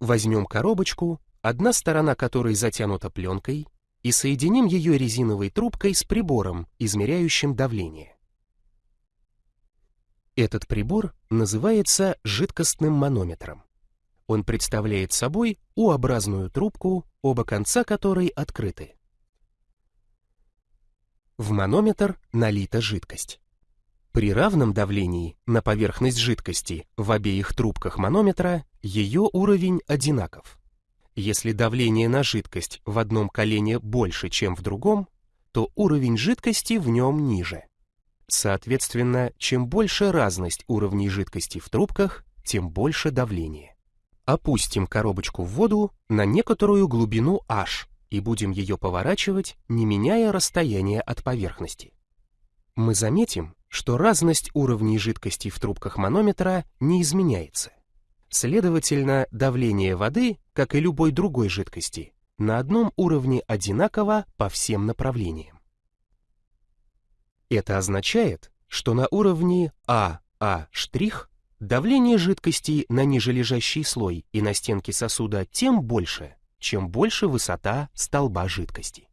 Возьмем коробочку, одна сторона которой затянута пленкой, и соединим ее резиновой трубкой с прибором, измеряющим давление. Этот прибор называется жидкостным манометром. Он представляет собой U-образную трубку, оба конца которой открыты. В манометр налита жидкость. При равном давлении на поверхность жидкости в обеих трубках манометра ее уровень одинаков. Если давление на жидкость в одном колене больше, чем в другом, то уровень жидкости в нем ниже. Соответственно, чем больше разность уровней жидкости в трубках, тем больше давление. Опустим коробочку в воду на некоторую глубину h и будем ее поворачивать, не меняя расстояние от поверхности. Мы заметим, что разность уровней жидкости в трубках манометра не изменяется. Следовательно, давление воды, как и любой другой жидкости, на одном уровне одинаково по всем направлениям. Это означает, что на уровне АА' давление жидкости на нижележащий слой и на стенке сосуда тем больше, чем больше высота столба жидкости.